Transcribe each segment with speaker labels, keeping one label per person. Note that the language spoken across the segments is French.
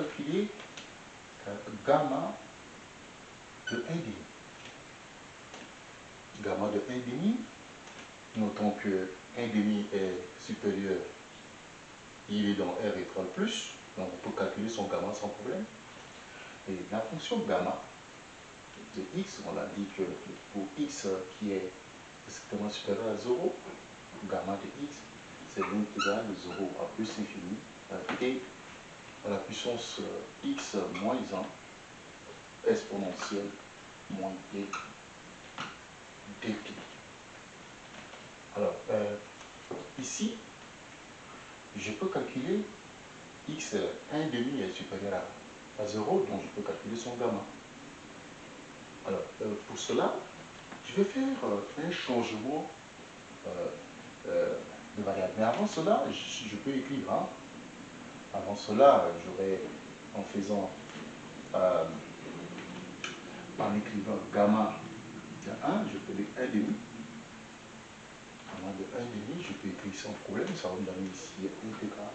Speaker 1: calculer euh, gamma de 1 demi. Gamma de 1 demi, notons que 1 demi est supérieur, il est dans R étoile plus, donc on peut calculer son gamma sans problème. Et la fonction gamma de x, on l'a dit que pour x qui est strictement supérieur à 0, gamma de x, c'est l'intégrale de 0 à plus infini, t à la puissance euh, x moins 1 exponentielle moins t dt. Alors, euh, ici, je peux calculer x 1 demi est supérieur à, 0, donc je peux calculer son gamma. Alors, euh, pour cela, je vais faire un changement de variable. Mais avant cela, je, peux écrire hein, avant cela, j'aurais, en faisant, euh, en écrivant gamma de 1, je peux dire 1 demi. Gamma de 1 demi, je peux écrire sans problème, ça va me donner ici intégrale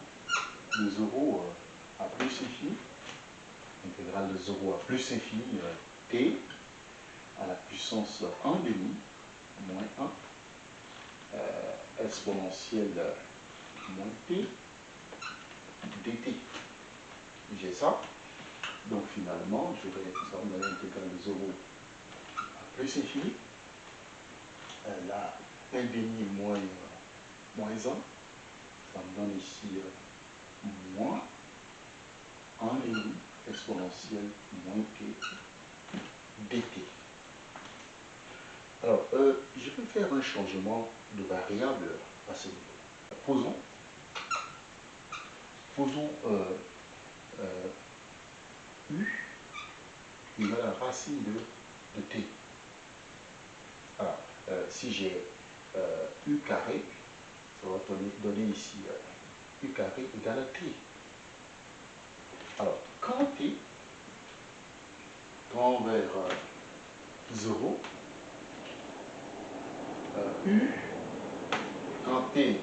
Speaker 1: de 0 euh, à plus infini. Intégrale de 0 à plus infini, euh, t à la puissance 1 demi, moins 1, exponentielle moins t, dt. J'ai ça. Donc finalement, je vais, me l'intégrale de 0 à plus infini. Euh, là, 1 demi moins, moins 1. Ça me donne ici euh, moins 1 demi exponentielle moins t dt. Alors, euh, je vais faire un changement de variable à ce niveau. Posons Posons euh, euh, U égale à la racine de, T. Alors, euh, si j'ai U carré, ça va donner, ici U carré égale à T. Alors, quand T tend vers 0, U, quand T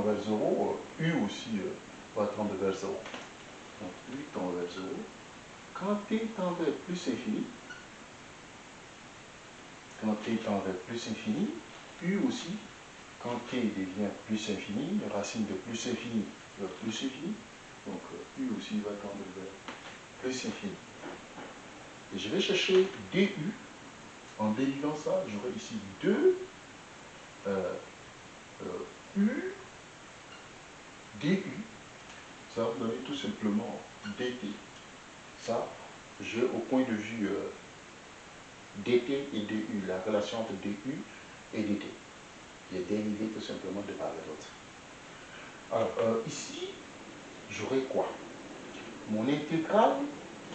Speaker 1: vers 0, U aussi euh, va tendre vers 0. Donc U tend vers 0. Quand T tend vers plus infini, quand T tend vers plus infini, U aussi, quand T devient plus infini, racine de plus infini vers plus infini, donc euh, U aussi va tendre vers plus infini. Et je vais chercher DU. En dérivant ça, j'aurai ici 2 euh, U du, ça va me donner tout simplement dt. Ça, je, au point de vue euh, dt et du, la relation entre du et dt. J'ai dérivé tout simplement de part et d'autre. Alors, euh, ici, j'aurai quoi? Mon intégrale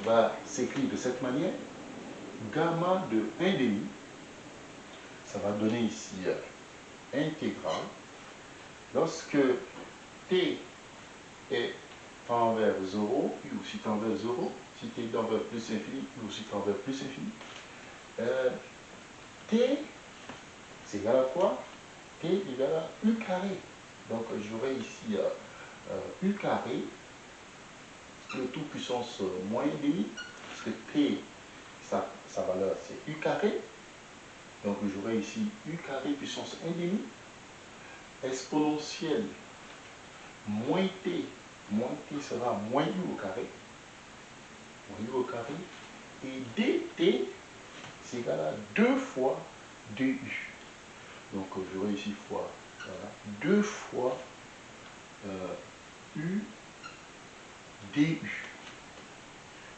Speaker 1: va s'écrire de cette manière. Gamma de 1 demi, ça va donner ici euh, intégrale. Lorsque t est tend vers 0, U aussi tend vers 0, si t tend vers plus infini, U aussi tend vers plus infini, euh, t, c'est égal à quoi? T égal à u carré. Donc j'aurai ici euh, euh, u carré, le tout puissance moins demi, parce que t, sa, sa valeur c'est u carré, donc j'aurai ici u carré puissance 1 demi, exponentielle moins t, moins t sera moins u au carré, moins u au carré, et dt, c'est égal à 2 fois du. Donc j'aurai ici fois, voilà, 2 fois euh, u du.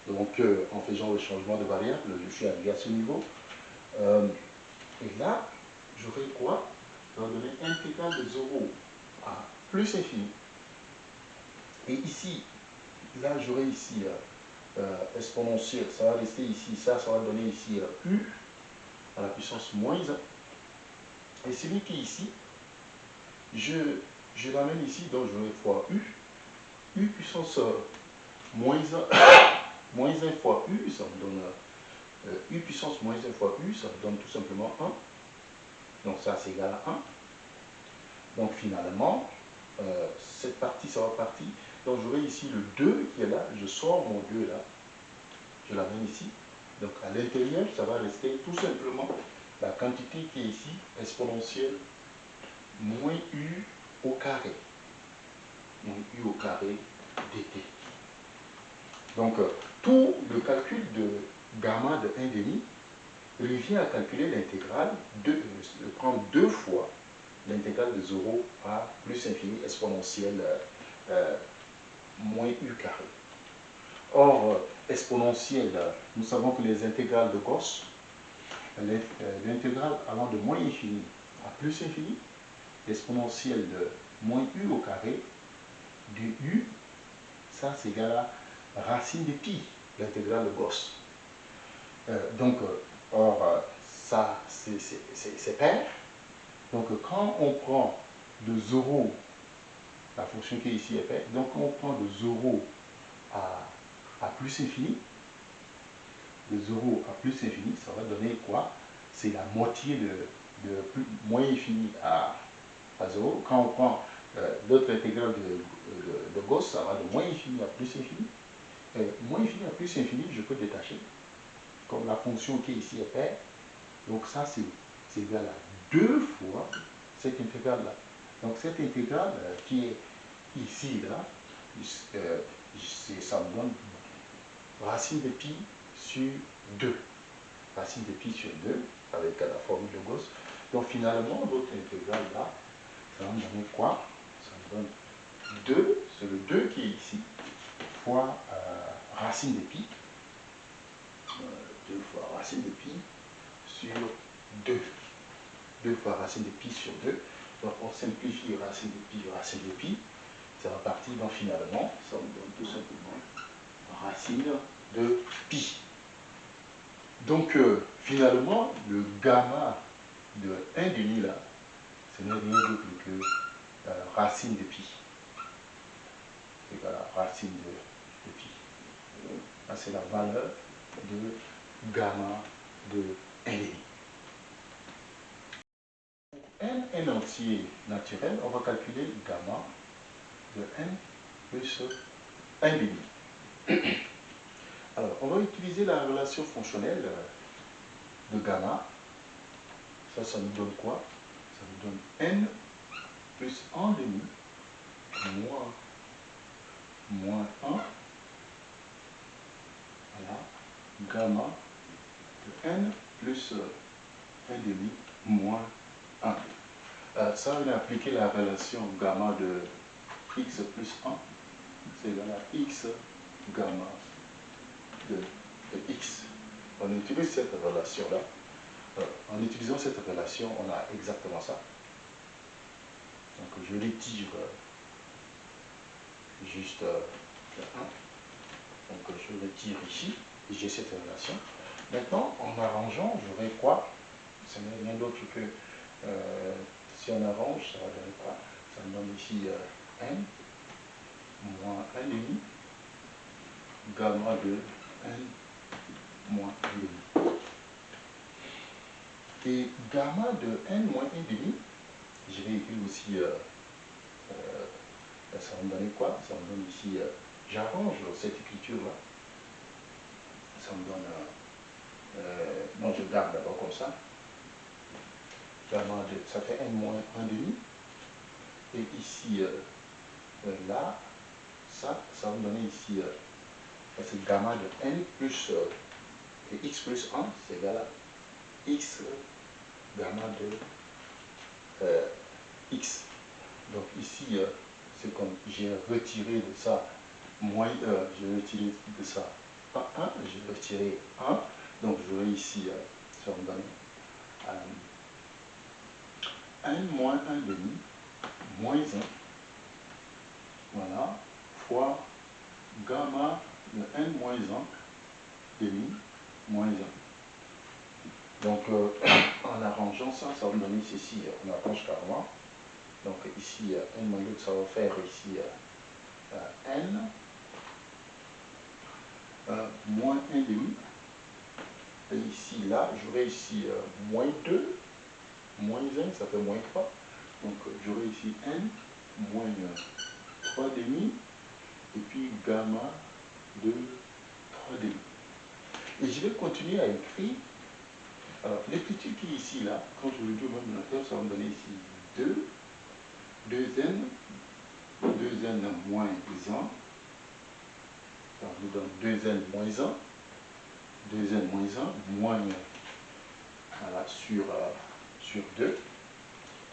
Speaker 1: Donc euh, en faisant le changement de variable, je suis arrivé à ce niveau. Euh, et là, j'aurai quoi? Ça va donner intégrale de 0 à plus infini et ici, là, j'aurai ici euh, euh, exponentielle, ça va rester ici, ça, ça va donner ici euh, U à la puissance moins 1. Et celui qui est ici, je, je l'amène ici, donc j'aurai fois U. U puissance moins 1, moins 1 fois U, ça me donne U puissance moins 1 fois U, ça me donne tout simplement 1. Donc ça, c'est égal à 1. Donc finalement, cette partie, ça va partir. Donc j'aurai ici le 2 qui est là, je sors mon 2 là, je l'amène ici. Donc à l'intérieur, ça va rester tout simplement la quantité qui est ici, exponentielle, moins u au carré. Moins u au carré dt. Donc euh, tout le calcul de gamma de 1 demi revient à calculer l'intégrale, de, de prendre deux fois l'intégrale de 0 à plus infini exponentielle euh, euh, moins u carré. Or, euh, exponentielle, nous savons que les intégrales de Gauss, l'intégrale allant de moins infini à plus infini, l'exponentielle de moins u au carré de u, ça c'est égal à racine de pi, l'intégrale de Gauss. donc, or, ça c'est pair, donc quand on prend de 0, la fonction qui est ici est faite, donc on prend de 0 à, plus infini, de 0 à plus infini, ça va donner quoi? C'est la moitié de, moins infini à, à 0. Quand on prend euh, l'autre intégrale de, Gauss, ça va de moins infini à plus infini. Et moins infini à plus infini, je peux détacher. Comme la fonction qui est ici est paire. Donc ça, c'est égal à deux fois cette intégrale-là. Donc cette intégrale euh, qui est ici, là, euh, ça me donne racine de pi sur 2. Racine de pi sur 2, avec la formule de Gauss. Donc finalement, l'autre intégrale là, ça me donner quoi? Ça me donne 2, c'est le 2 qui est ici, fois euh, racine de pi. 2 fois racine de pi sur 2. 2 fois racine de pi sur 2. Donc on simplifie racine de pi, racine de pi. Ça va partir, donc finalement, ça me donne tout simplement racine de pi. Donc euh, finalement, le gamma de 1 demi là, ce n'est rien d'autre que euh, racine de pi. C'est la racine de, de pi. c'est la valeur de gamma de 1 demi n, n entier naturel, on va calculer gamma de n plus 1 demi. Alors, on va utiliser la relation fonctionnelle de gamma. Ça, ça nous donne quoi? Ça nous donne n plus 1 demi moins, moins 1. Voilà. Gamma de n plus 1 demi moins 1. Euh, ça, on a appliqué la relation gamma de x plus 1, c'est égal à x gamma de, x. On utilise cette relation-là. Euh, en utilisant cette relation, on a exactement ça. Donc je retire juste le 1. Donc je retire ici, j'ai cette relation. Maintenant, en arrangeant, j'aurai quoi Ce n'est rien d'autre que euh, si on arrange, ça va donner quoi? Ça me donne ici euh, n moins 1 demi gamma de n moins 1 demi. Et gamma de n moins 1 demi, je vais écrire aussi, euh, ça va me donner quoi? Ça me donne ici, j'arrange cette écriture-là. Ça me donne, non je garde d'abord comme ça, gamma de, ça fait n moins 1 demi. Et ici, euh, euh, là, ça, ça va me donner ici, euh, c'est gamma de n plus et x plus 1, c'est égal à x gamma de x. Donc ici, c'est comme j'ai retiré de ça moins, j'ai retiré de ça pas 1, j'ai retiré 1, donc j'aurai ici, ça va me donner 1 moins 1 demi, moins 1, voilà, fois gamma de n moins 1 demi, moins 1. Donc, euh, en arrangeant ça, ça va me donner ici, on arrange carrément. Donc ici, n moins 2, ça va faire ici euh, n euh, moins 1 demi. Et ici, là, j'aurai ici moins 2 moins 1, ça fait moins 3. Donc j'aurai ici n moins 3 demi et puis gamma de 3 demi. Et je vais continuer à écrire. Alors, l'écriture qui est ici, là, quand je le dis au même ça va me donner ici 2, 2n, 2n moins 1. Ça nous donne 2n moins 1, 2n moins 1, moins voilà, sur, euh, sur 2.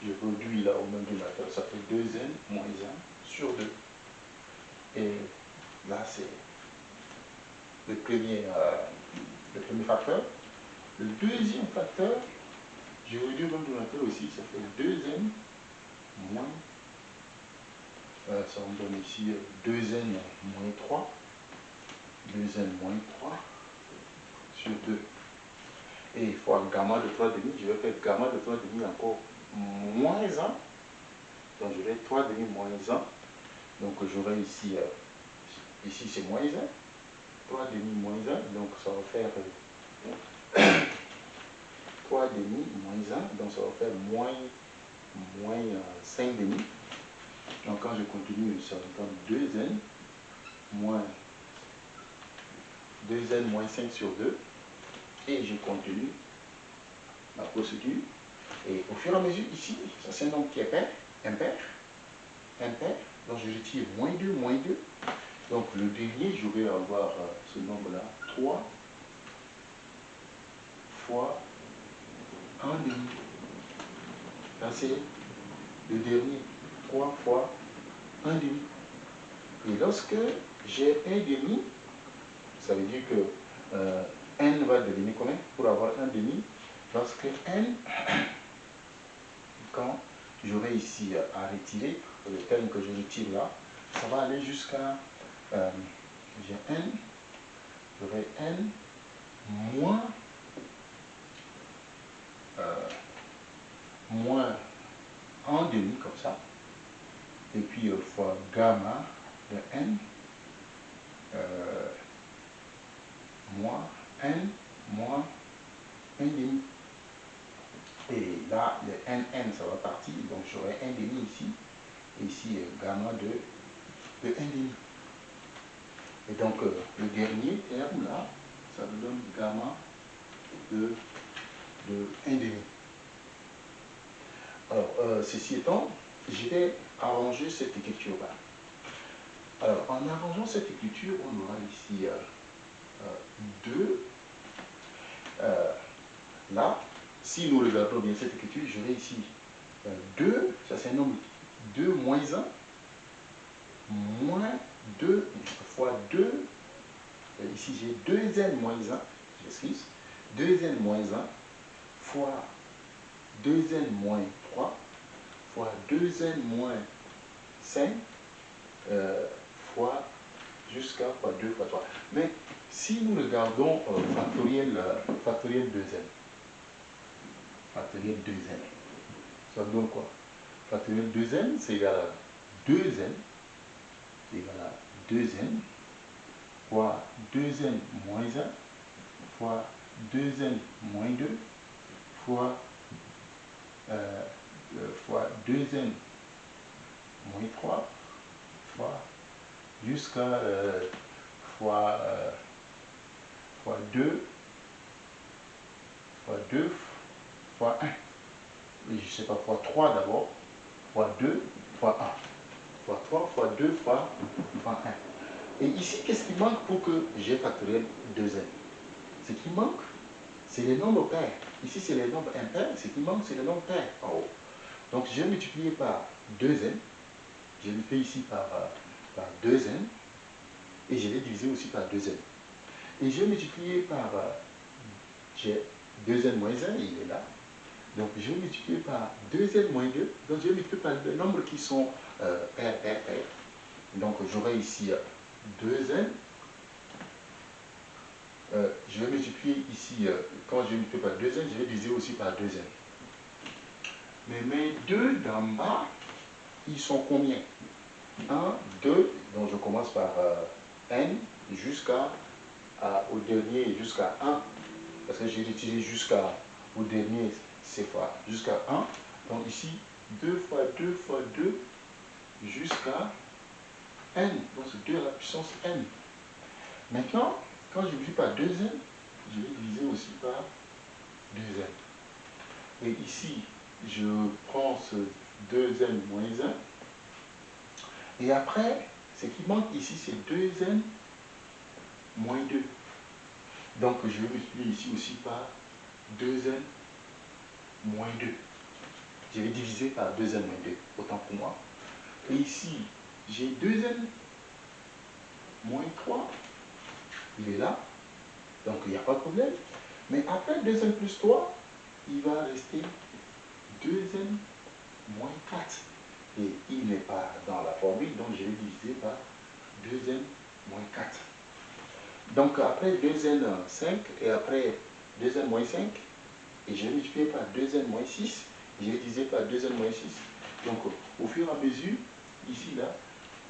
Speaker 1: Je réduis là au même dénominateur, ça fait 2n moins 1 sur 2. Et là, c'est le premier, euh, le facteur. Le deuxième facteur, je au même dénominateur aussi, ça fait 2n moins, euh, ça me donne ici 2n moins 3, 2n moins 3 sur 2. Et fois gamma de 3,5, je vais faire gamma de 3,5 encore moins 1. Donc je vais 3 demi moins 1. Donc j'aurai ici, euh, ici c'est moins 1. 3 demi moins 1. Donc ça va faire 3 euh, demi moins 1. Donc ça va faire moins, moins 5 euh, demi. Donc quand je continue, ça va faire 2n moins 2n moins 5 sur 2. Et je continue ma procédure. Et au fur et à mesure, ici, ça c'est un nombre qui est pair, impair, impair. Donc je retire moins 2, moins 2. Donc le dernier, je vais avoir euh, ce nombre-là, 3 fois 1 demi. Là c'est le dernier, 3 fois 1 demi. Et lorsque j'ai 1 demi, ça veut dire que euh, n va devenir combien Pour avoir 1 demi, lorsque n quand j'aurai ici à retirer, le terme que je retire là, ça va aller jusqu'à, euh, j'ai n, j'aurai n moins, euh, moins en demi comme ça, et puis euh, fois gamma de n, moins n moins 1 demi. Et là, le NN, ça va partir. Donc, j'aurai 1 demi ici. Ici, gamma de, de 1 demi. Et donc, euh, le dernier terme, là, ça me donne gamma de, de 1 demi. Alors, euh, ceci étant, je vais arranger cette écriture-là. Alors, en arrangeant cette écriture, on aura ici 2. Euh, là, si nous regardons bien cette écriture, vais ici 2, euh, ça c'est un nombre 2 moins 1, moins 2 fois 2, euh, ici j'ai 2n moins 1, j'excuse, 2n moins 1 fois 2n moins 3 fois 2n moins 5 euh, fois jusqu'à fois 2 fois 3. Mais si nous regardons factoriel, factoriel 2n, factoriel 2n. Ça donne quoi? Factoriel 2n, c'est égal à 2n, c'est égal à 2n, fois 2n moins 1, fois 2n moins 2, fois, euh, euh, fois 2n moins 3, fois jusqu'à euh, fois, fois 2, fois 2, fois 1. je ne sais pas, fois 3 d'abord, fois 2, fois 1. Fois 3, fois 2, fois, fois 1. Et ici, qu'est-ce qui manque pour que j'ai factoriel 2n Ce qui manque, c'est les nombres pairs. Ici, c'est les nombres impairs. Ce qui manque, c'est les nombres pairs en haut. Donc, je vais multiplier par 2n. Je le fais ici par, euh, par 2n. Et je vais diviser aussi par 2n. Et je vais multiplier par... Euh, j'ai 2n moins 1, il est là. Donc je vais multiplier par 2n moins 2. Donc je vais multiplier par le nombre qui sont euh, pairs, pairs, pairs. Donc j'aurai ici 2n. Euh, je vais multiplier ici, euh, quand je multiplie par 2n, je vais diviser aussi par 2n. Mais mes 2 d'en bas, ils sont combien? 1, 2, donc je commence par euh, n jusqu'à au dernier jusqu'à 1, parce que j'ai utilisé jusqu'à au dernier c'est fois jusqu'à 1. Donc ici, 2 fois 2 fois 2 jusqu'à n, donc c'est 2 à la puissance n. Maintenant, quand je divise par 2n, je vais diviser aussi par 2n. Et ici, je prends ce 2n moins 1. Et après, ce qui manque ici, c'est 2n moins 2. Donc, je vais multiplier ici aussi par 2n moins 2. Je vais diviser par 2n moins 2, autant pour moi. Et ici, j'ai 2n moins 3. Il est là. Donc, il n'y a pas de problème. Mais après 2n plus 3, il va rester 2n moins 4. Et il n'est pas dans la formule, donc je vais diviser par 2n moins 4. Donc après 2n 5 et après 2n moins 5, et je vais multiplier par 2n moins 6, je diviser par 2n moins 6. Donc au fur et à mesure, ici, là,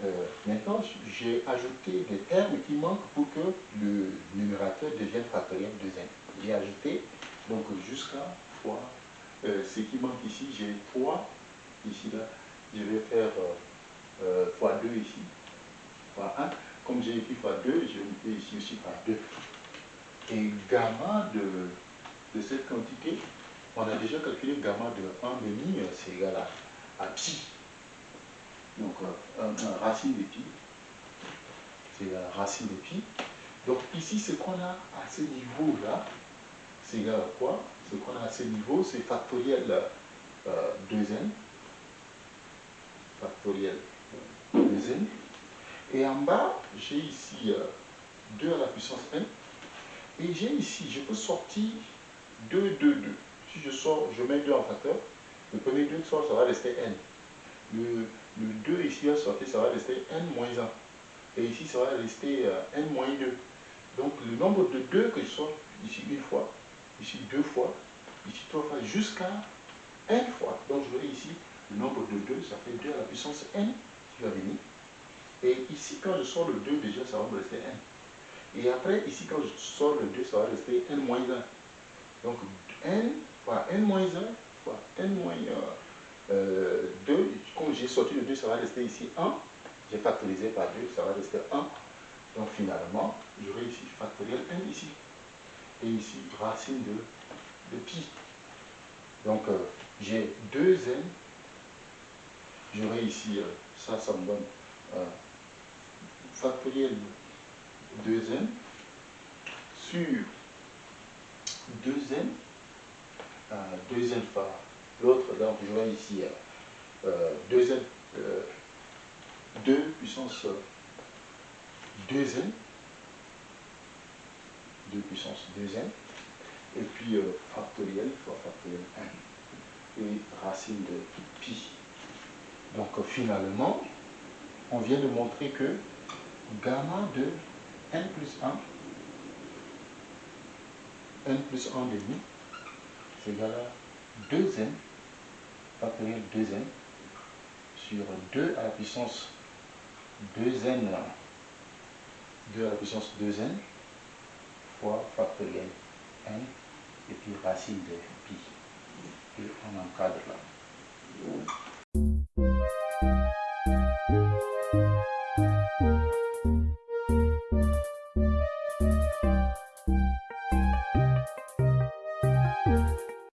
Speaker 1: euh, maintenant j'ai ajouté des termes qui manquent pour que le numérateur devienne factoriel de 2n. J'ai ajouté donc jusqu'à fois euh, ce qui manque ici, j'ai 3 ici là, je vais faire euh, euh, fois 2 ici, fois 1. Comme j'ai écrit fois 2, je vais ici aussi par 2. Et gamma de, de, cette quantité, on a déjà calculé gamma de 1 demi, c'est égal à, pi. Donc, un, racine de pi, c'est la racine de pi. Donc ici, ce qu'on a à ce niveau-là, c'est égal à quoi? Ce qu'on a à ce niveau, c'est factoriel 2n, factoriel 2n. Et en bas, j'ai ici 2 à la puissance n. Et j'ai ici, je peux sortir 2, 2, 2. Si je sors, je mets 2 en facteur, le premier 2 sort, ça va rester n. Le, 2 ici va sortir, ça va rester n moins 1. Et ici, ça va rester n moins 2. Donc le nombre de 2 que je sors ici une fois, ici deux fois, ici trois fois, jusqu'à n fois. Donc je vais ici le nombre de 2, ça fait 2 à la puissance n qui va venir. Et ici, quand je sors le 2, déjà, ça va me rester n. Et après, ici, quand je sors le 2, ça va rester n moins 1. Donc, n fois n moins 1 fois n moins 2. Euh, comme j'ai sorti le 2, ça va rester ici 1. J'ai factorisé par 2, ça va rester 1. Donc, finalement, j'aurai ici factoriel n ici. Et ici, racine de, pi. Donc, euh, j'ai 2n j'aurai ici, ça, ça me donne euh, factoriel 2n sur 2n, euh, 2n fois. L'autre, donc j'aurai ici 2n, euh, 2 puissance 2n, 2 puissance 2n, et puis factoriel fois factoriel 1, et racine de pi. Donc finalement, on vient de montrer que gamma de n plus 1, n plus 1 demi, c'est égal à 2n, factoriel 2n, sur 2 à la puissance 2n, 2 à la puissance 2n, fois factoriel n, et puis racine de pi. Et on encadre là.